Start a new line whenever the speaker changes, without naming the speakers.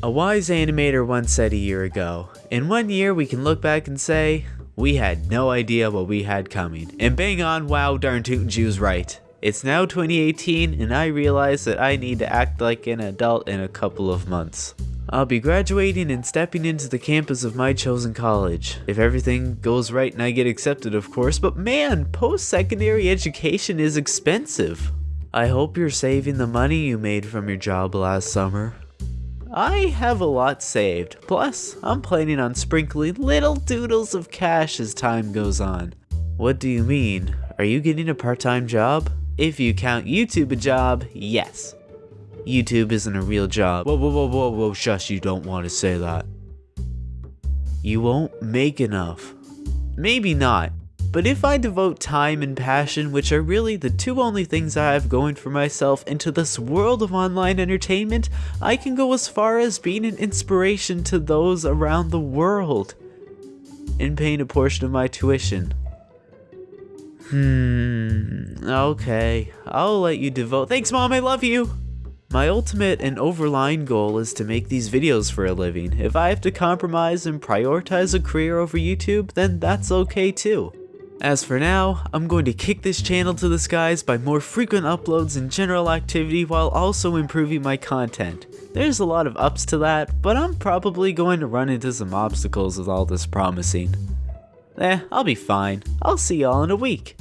A wise animator once said a year ago, in one year we can look back and say, we had no idea what we had coming. And bang on, wow, darn tootin' Jew's right. It's now 2018 and I realize that I need to act like an adult in a couple of months. I'll be graduating and stepping into the campus of my chosen college. If everything goes right and I get accepted of course, but man, post-secondary education is expensive. I hope you're saving the money you made from your job last summer. I have a lot saved, plus I'm planning on sprinkling little doodles of cash as time goes on. What do you mean? Are you getting a part-time job? If you count YouTube a job, yes. YouTube isn't a real job. Whoa, whoa, whoa, whoa, whoa, shush, you don't want to say that. You won't make enough. Maybe not, but if I devote time and passion, which are really the two only things I have going for myself, into this world of online entertainment, I can go as far as being an inspiration to those around the world. And paying a portion of my tuition. Hmm, okay, I'll let you devote- Thanks mom, I love you! My ultimate and overlying goal is to make these videos for a living. If I have to compromise and prioritize a career over YouTube, then that's okay too. As for now, I'm going to kick this channel to the skies by more frequent uploads and general activity while also improving my content. There's a lot of ups to that, but I'm probably going to run into some obstacles with all this promising. Eh, I'll be fine. I'll see y'all in a week.